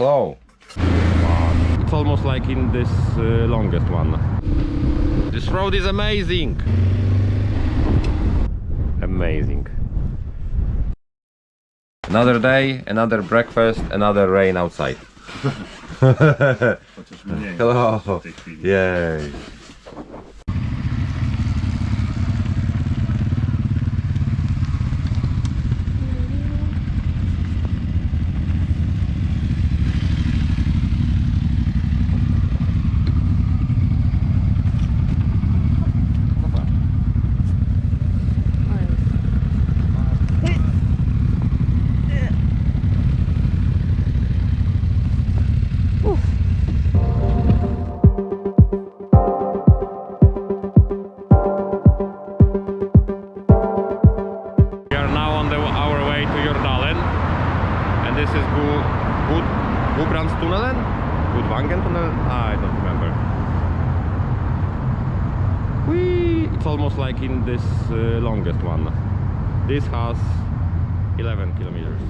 slow. It's almost like in this uh, longest one. This road is amazing. Amazing. Another day, another breakfast, another rain outside. Hello. w tej chwili. Yay. In this uh, longest one. This has 11 kilometers.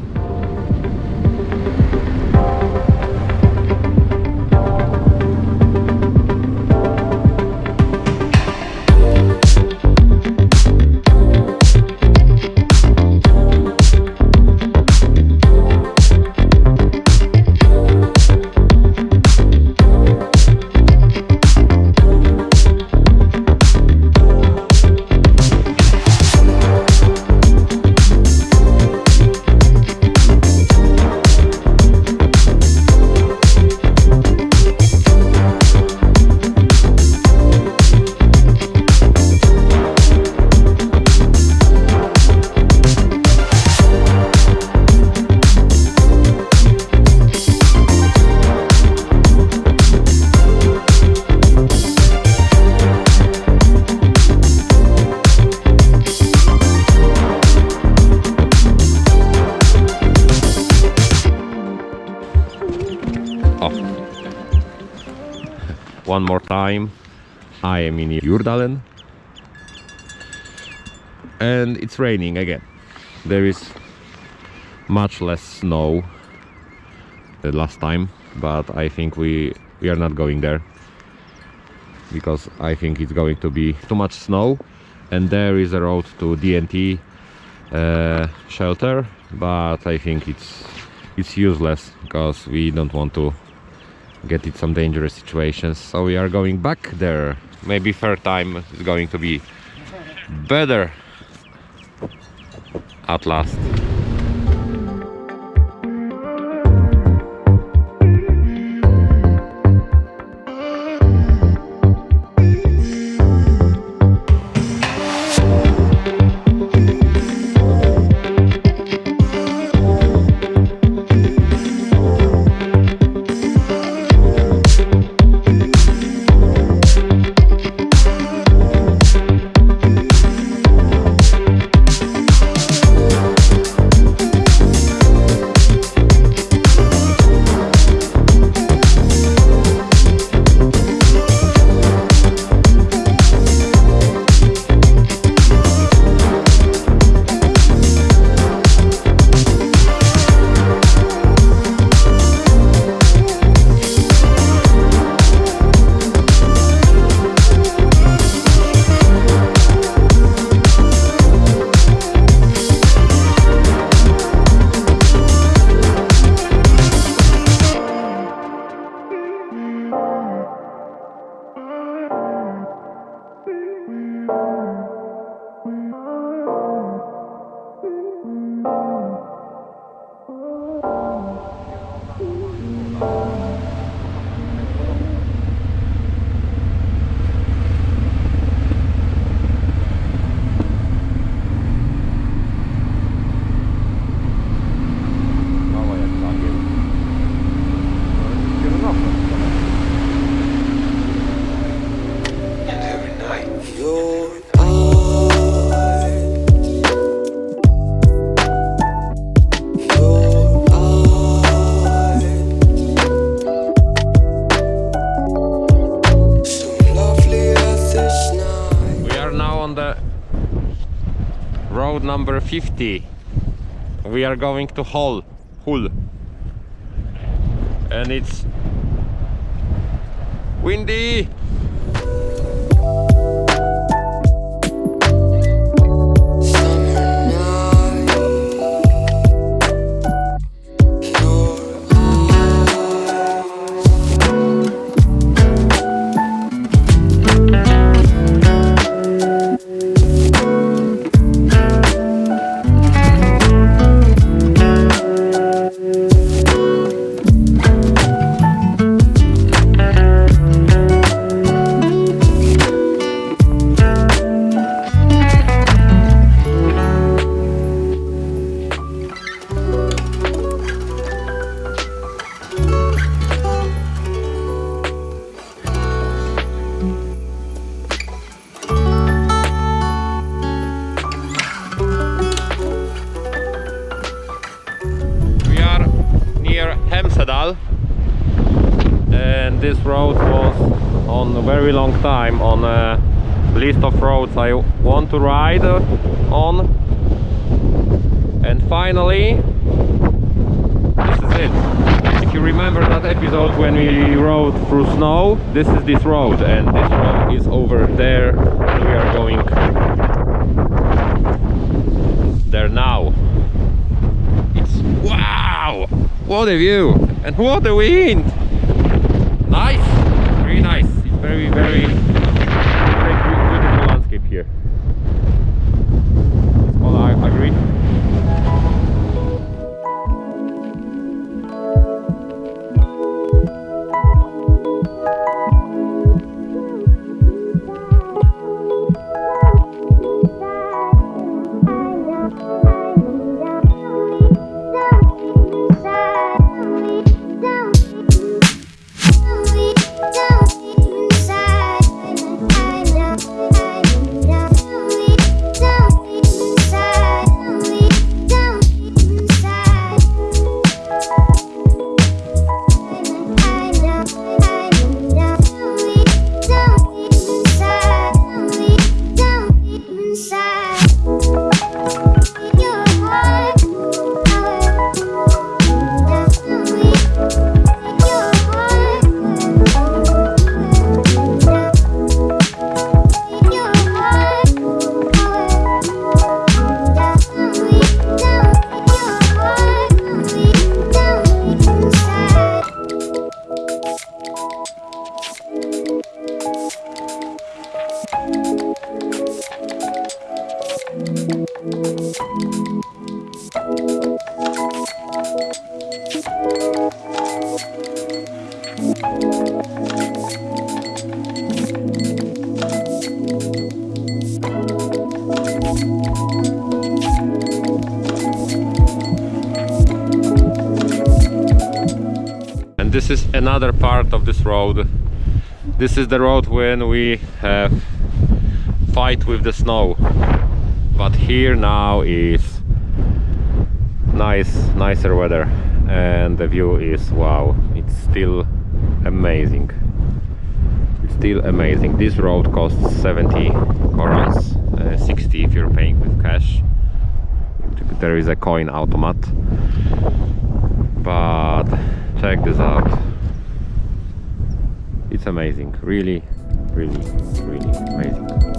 Oh. One more time. I am in Jordalen. And it's raining again. There is much less snow than last time, but I think we we are not going there because I think it's going to be too much snow and there is a road to DNT uh, shelter but I think it's it's useless because we don't want to get in some dangerous situations. So we are going back there. Maybe third time is going to be better at last road number 50. We are going to Hol. Hol. and it's windy. And this road was on a very long time on a list of roads I want to ride on and finally this is it if you remember that episode when we rode through snow this is this road and this road is over there and we are going there now it's wow! What a view! And what a wind! Nice! Very nice. Very, very, And this is another part of this road. This is the road when we have fight with the snow. But here now is nice, nicer weather and the view is wow. It's still amazing. It's still amazing. This road costs 70 korons, uh, 60 if you're paying with cash. There is a coin automat but check this out it's amazing really really really amazing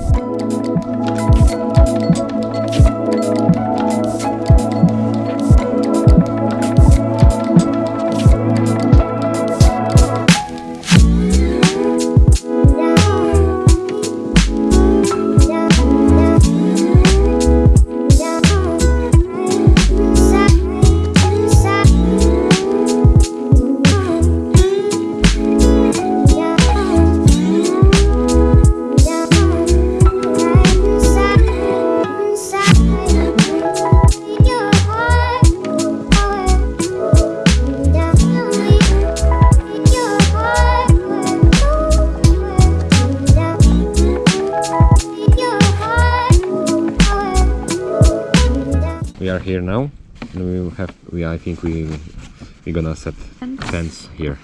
here now. And we will have we i think we we're gonna set tents here.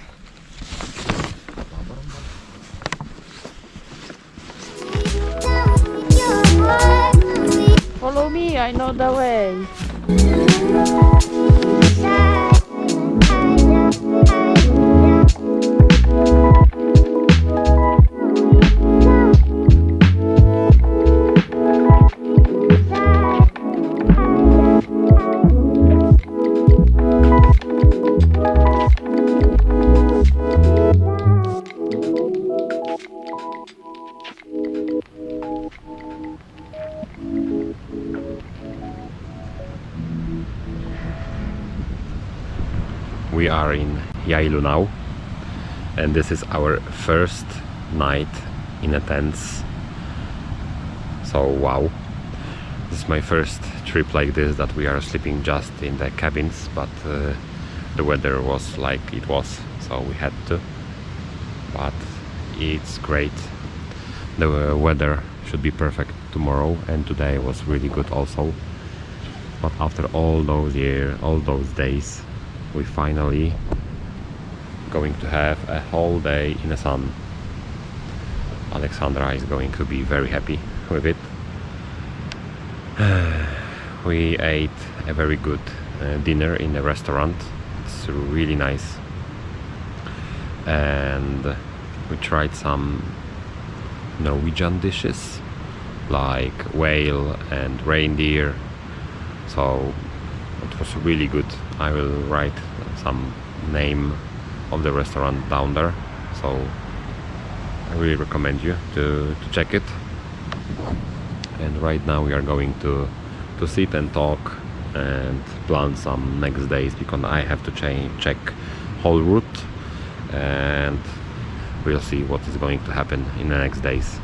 Follow me, I know the way. Now and this is our first night in a tent so wow. This is my first trip like this that we are sleeping just in the cabins but uh, the weather was like it was so we had to. But it's great. The weather should be perfect tomorrow and today was really good also. But after all those years all those days we finally going to have a whole day in the sun. Alexandra is going to be very happy with it. We ate a very good uh, dinner in a restaurant. It's really nice. And we tried some Norwegian dishes like whale and reindeer. So it was really good. I will write some name of the restaurant down there. So I really recommend you to, to check it. And right now we are going to to sit and talk and plan some next days because I have to check whole route. And we'll see what is going to happen in the next days